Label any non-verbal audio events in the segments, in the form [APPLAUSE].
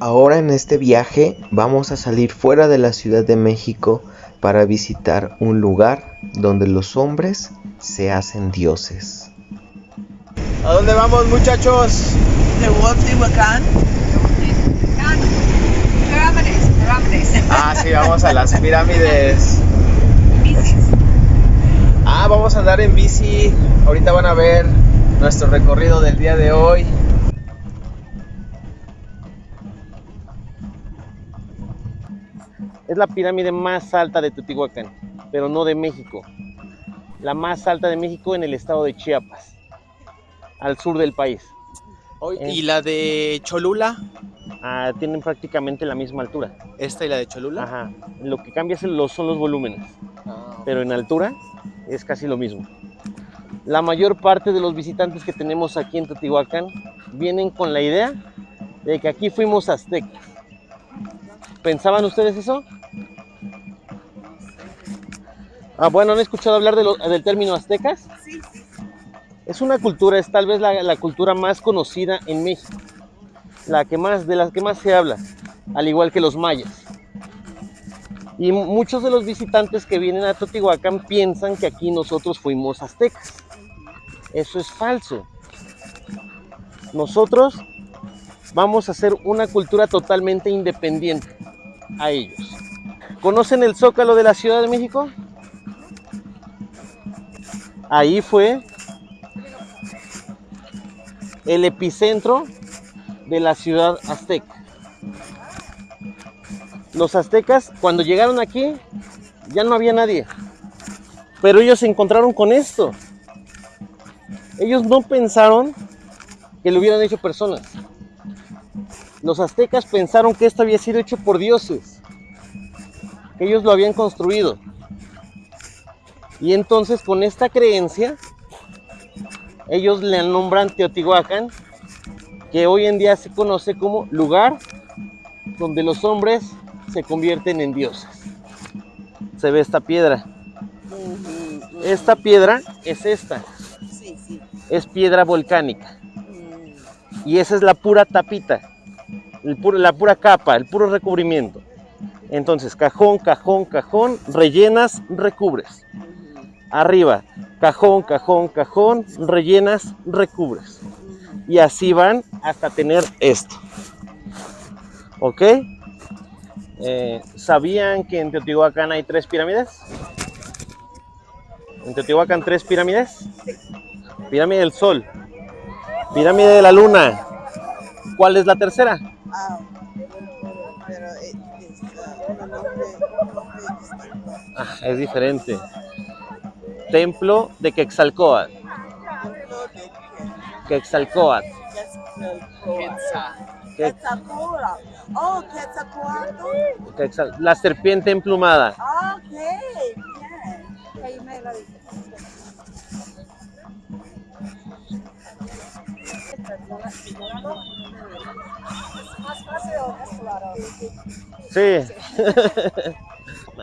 Ahora en este viaje vamos a salir fuera de la Ciudad de México para visitar un lugar donde los hombres se hacen dioses. ¿A dónde vamos muchachos? Teotihuacán. Pirámides, pirámides. Ah, sí, vamos a las pirámides. Ah, vamos a andar en bici. Ahorita van a ver nuestro recorrido del día de hoy. Es la pirámide más alta de Teotihuacán, pero no de México. La más alta de México en el estado de Chiapas, al sur del país. ¿Y la de Cholula? Ah, tienen prácticamente la misma altura. ¿Esta y la de Cholula? Ajá. Lo que cambia son los volúmenes, Ah, pero en altura es casi lo mismo. La mayor parte de los visitantes que tenemos aquí en Teotihuacán vienen con la idea de que aquí fuimos aztecas. ¿Pensaban ustedes eso? Ah, bueno, ¿han escuchado hablar de lo- del término aztecas? Sí, Es una cultura, es tal vez la, la cultura más conocida en México, la que más, de las que más se habla, al igual que los mayas. Y mu- muchos de los visitantes que vienen a Teotihuacán piensan que aquí nosotros fuimos aztecas. Eso es falso. Nosotros vamos a hacer una cultura totalmente independiente a ellos. ¿Conocen el Zócalo de la Ciudad de México? Ahí fue el epicentro de la ciudad azteca. Los aztecas, cuando llegaron aquí, ya no había nadie. Pero ellos se encontraron con esto. Ellos no pensaron que lo hubieran hecho personas. Los aztecas pensaron que esto había sido hecho por dioses, que ellos lo habían construido. Y entonces con esta creencia, ellos le nombran Teotihuacán, que hoy en día se conoce como lugar donde los hombres se convierten en dioses. Se ve esta piedra. Esta piedra es esta, es piedra volcánica. Mm, Y esa es la pura tapita, el puro- la pura capa, el puro recubrimiento. Entonces, cajón, cajón, cajón, rellenas, recubres. Arriba, cajón, cajón, cajón, rellenas, recubres. Y así van hasta tener esto. ¿Ok? Eh, ¿Sabían que en Teotihuacán hay tres pirámides? ¿En Teotihuacán tres pirámides? Pirámide del Sol, pirámide de la Luna. ¿Cuál es la tercera? Ah, eh, ah. Ah, es diferente. Que- Quetzalcóatl. Oh, Quetzalcóatl. Quetzal- la serpiente emplumada. Ah, ok, bien. Ahí me la dije. Sí. [LAUGHS]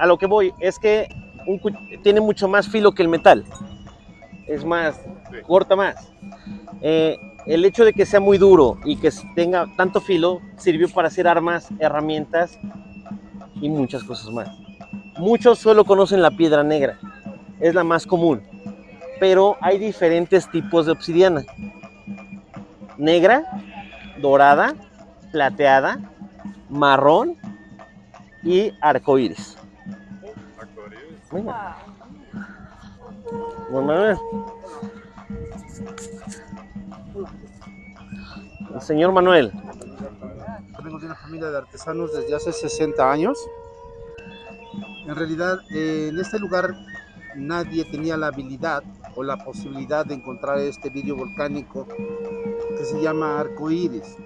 A lo que voy es que un tiene mucho más filo que el metal. Es más, corta más. Eh, el hecho de que sea muy duro y que tenga tanto filo sirvió para hacer armas, herramientas y muchas cosas más. Muchos solo conocen la piedra negra, es la más común, pero hay diferentes tipos de obsidiana. Negra, dorada, plateada, marrón y arcoíris. Mira. El señor Manuel. Vengo de una familia de artesanos desde hace 60 años. En realidad, eh, en este lugar nadie tenía la habilidad o la posibilidad de encontrar este vidrio volcánico que se llama arco iris.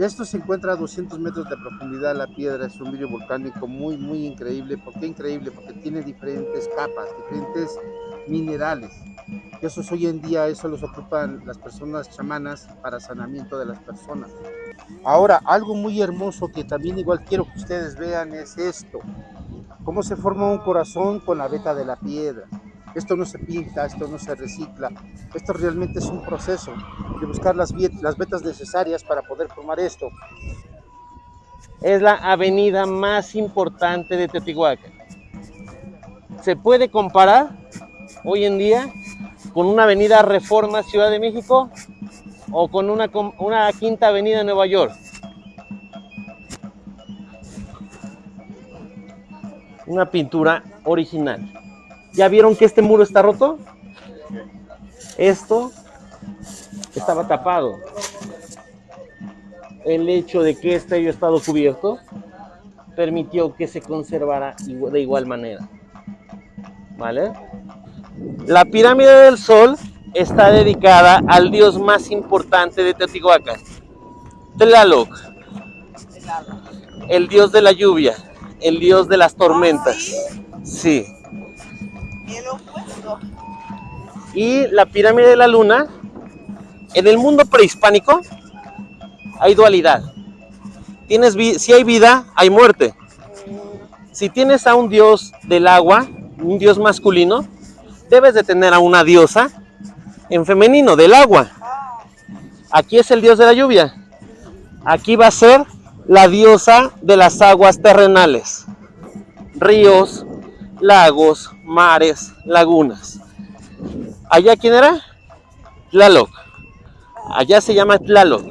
Esto se encuentra a 200 metros de profundidad. La piedra es un vidrio volcánico muy, muy increíble. ¿Por qué increíble? Porque tiene diferentes capas, diferentes minerales. Y esos hoy en día, eso los ocupan las personas chamanas para sanamiento de las personas. Ahora, algo muy hermoso que también igual quiero que ustedes vean es esto. Cómo se forma un corazón con la veta de la piedra. Esto no se pinta, esto no se recicla. Esto realmente es un proceso de buscar las, vetas necesarias para poder formar esto. es la avenida más importante de Teotihuacán. Se puede comparar hoy en día con una avenida Reforma Ciudad de México o con una, una quinta avenida en Nueva York. Una pintura original. ¿Ya vieron que este muro está roto? Esto estaba tapado. El hecho de que este haya estado cubierto permitió que se conservara de igual manera. ¿Vale? La pirámide del Sol está dedicada al dios más importante de Teotihuacán, Tlaloc, el dios de la lluvia, el dios de las tormentas. Sí. Y la pirámide de la luna, en el mundo prehispánico hay dualidad. Tienes si hay vida, hay muerte. Si tienes a un dios del agua, un dios masculino, debes de tener a una diosa en femenino, del agua. Aquí es el dios de la lluvia. Aquí va a ser la diosa de las aguas terrenales. Ríos, lagos, mares, lagunas. ¿Allá quién era? Tlaloc. Allá se llama Tlaloc.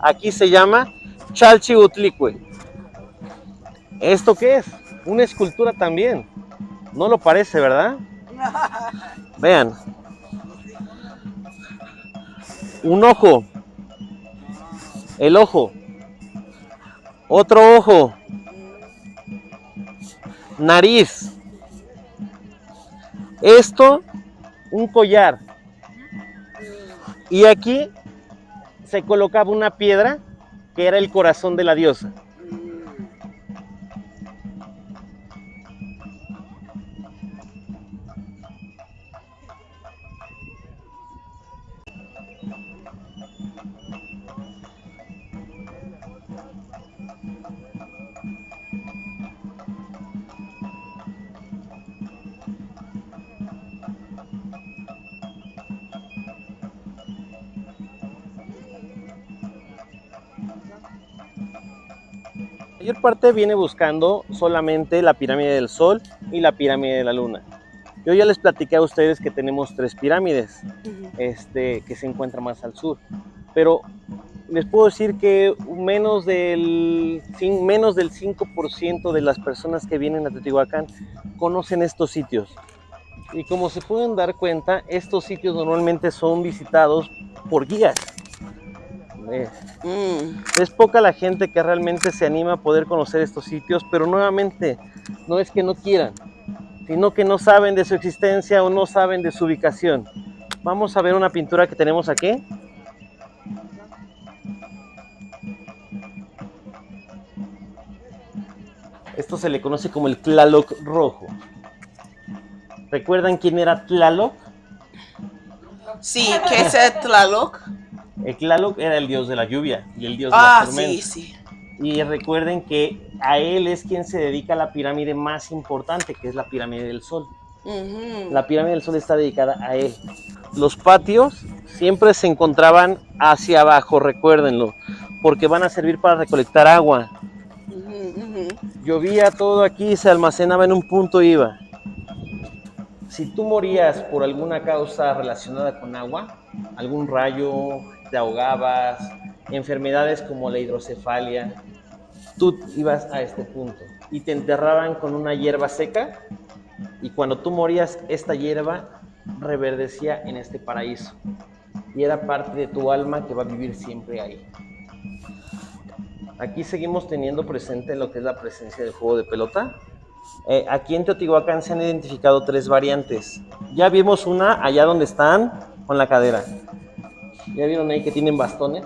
Aquí se llama Chalchiutlicue. ¿Esto qué es? Una escultura también. No lo parece, ¿verdad? [LAUGHS] Vean. Un ojo. El ojo. Otro ojo. Nariz. Esto, un collar. Y aquí se colocaba una piedra que era el corazón de la diosa. La mayor parte viene buscando solamente la pirámide del Sol y la pirámide de la Luna. Yo ya les platiqué a ustedes que tenemos tres pirámides este, que se encuentran más al sur, pero les puedo decir que menos del, menos del 5% de las personas que vienen a Teotihuacán conocen estos sitios. Y como se pueden dar cuenta, estos sitios normalmente son visitados por guías. Eh, es poca la gente que realmente se anima a poder conocer estos sitios, pero nuevamente no es que no quieran, sino que no saben de su existencia o no saben de su ubicación. Vamos a ver una pintura que tenemos aquí. Esto se le conoce como el Tlaloc rojo. ¿Recuerdan quién era Tlaloc? Sí, ¿qué es el Tlaloc? El Tlaloc era el dios de la lluvia y el dios de Ah, las tormentas. sí, sí. Y recuerden que a él es quien se dedica a la pirámide más importante, que es la pirámide del Sol. La pirámide del Sol está dedicada a él. Los patios siempre se encontraban hacia abajo, recuérdenlo, porque van a servir para recolectar agua. Llovía todo aquí, se almacenaba en un punto y iba. Si tú morías por alguna causa relacionada con agua, algún rayo, te ahogabas, enfermedades como la hidrocefalia, tú ibas a este punto y te enterraban con una hierba seca y cuando tú morías esta hierba reverdecía en este paraíso y era parte de tu alma que va a vivir siempre ahí. Aquí seguimos teniendo presente lo que es la presencia del juego de pelota. Eh, aquí en Teotihuacán se han identificado tres variantes. Ya vimos una allá donde están con la cadera. ¿Ya vieron ahí que tienen bastones?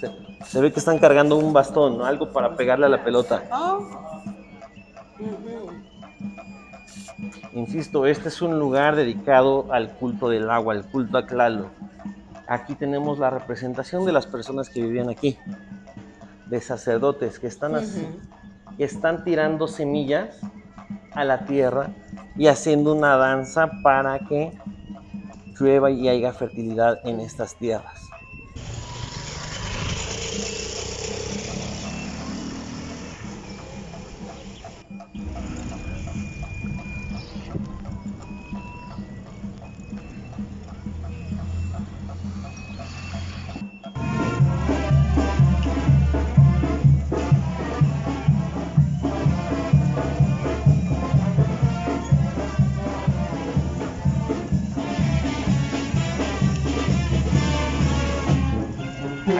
Se, se ve que están cargando un bastón, ¿no? algo para pegarle a la pelota. Oh. Insisto, este es un lugar dedicado al culto del agua, al culto a Tlaloc. Aquí tenemos la representación de las personas que vivían aquí, de sacerdotes que están así, que están tirando semillas a la tierra y haciendo una danza para que llueva y haya fertilidad en estas tierras.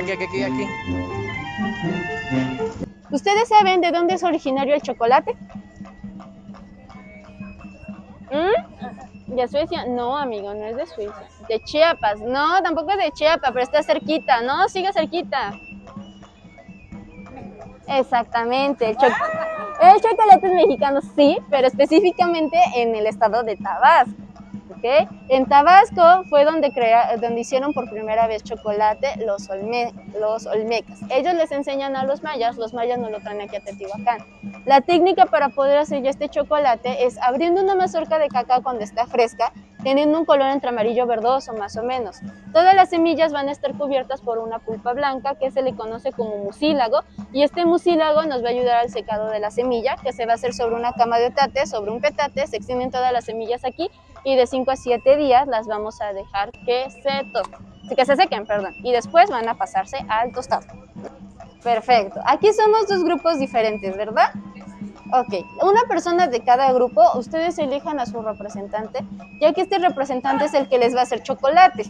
Aquí, aquí, aquí, aquí. ¿Ustedes saben de dónde es originario el chocolate? ¿Mm? ¿De Suecia? No, amigo, no es de Suiza. De Chiapas. No, tampoco es de Chiapas, pero está cerquita. No, sigue cerquita. Exactamente. El, cho- [LAUGHS] el chocolate es mexicano, sí, pero específicamente en el estado de Tabasco. ¿Ok? En Tabasco fue donde, crea- donde hicieron por primera vez chocolate los, olme- los olmecas. Ellos les enseñan a los mayas, los mayas no lo traen aquí a Teotihuacán. La técnica para poder hacer ya este chocolate es abriendo una mazorca de cacao cuando está fresca, teniendo un color entre amarillo verdoso más o menos. Todas las semillas van a estar cubiertas por una pulpa blanca que se le conoce como mucílago y este mucílago nos va a ayudar al secado de la semilla que se va a hacer sobre una cama de otate, sobre un petate, se extienden todas las semillas aquí y de 5 a 7 días las vamos a dejar que se, to- que se sequen, perdón, y después van a pasarse al tostado. Perfecto. Aquí somos dos grupos diferentes, ¿verdad? Ok, una persona de cada grupo, ustedes elijan a su representante, ya que este representante es el que les va a hacer chocolate.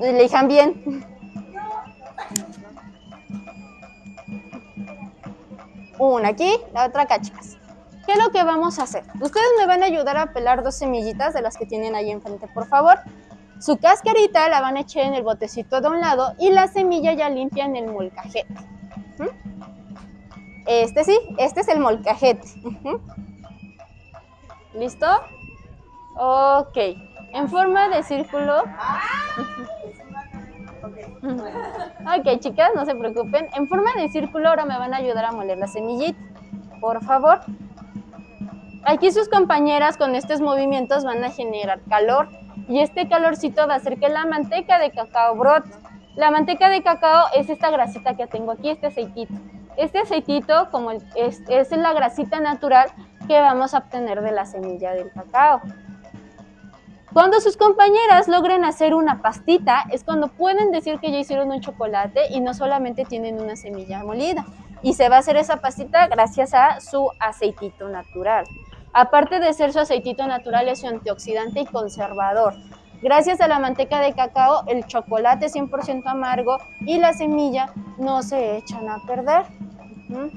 Elijan bien. Una aquí, la otra acá, chicas. ¿Qué es lo que vamos a hacer? Ustedes me van a ayudar a pelar dos semillitas de las que tienen ahí enfrente, por favor. Su cascarita la van a echar en el botecito de un lado y la semilla ya limpia en el molcajete. ¿Mm? Este sí, este es el molcajete. ¿Listo? Ok. En forma de círculo. Ok, chicas, no se preocupen. En forma de círculo ahora me van a ayudar a moler la semillita. Por favor. Aquí sus compañeras con estos movimientos van a generar calor y este calorcito va a hacer que la manteca de cacao brote. La manteca de cacao es esta grasita que tengo aquí, este aceitito. Este aceitito como es la grasita natural que vamos a obtener de la semilla del cacao. Cuando sus compañeras logren hacer una pastita, es cuando pueden decir que ya hicieron un chocolate y no solamente tienen una semilla molida. Y se va a hacer esa pastita gracias a su aceitito natural. Aparte de ser su aceitito natural, es su antioxidante y conservador. Gracias a la manteca de cacao, el chocolate 100% amargo y la semilla no se echan a perder.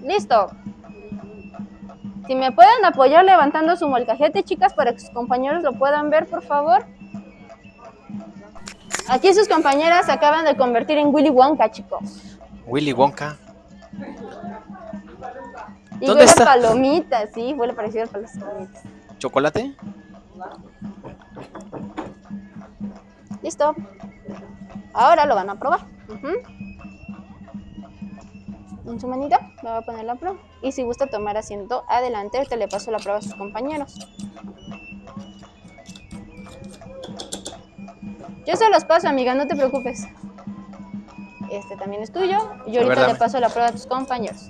¿Listo? Si me pueden apoyar levantando su molcajete, chicas, para que sus compañeros lo puedan ver, por favor. Aquí sus compañeras acaban de convertir en Willy Wonka, chicos. Willy Wonka. Y ¿Dónde huele está? palomitas, sí, huele parecido a palomitas. ¿Chocolate? Listo. Ahora lo van a probar. En su manita me va a poner la prueba. Y si gusta tomar asiento, adelante. Ahorita le paso la prueba a sus compañeros. Yo se los paso, amiga, no te preocupes. Este también es tuyo. Y A ver, ahorita le paso la prueba a tus compañeros.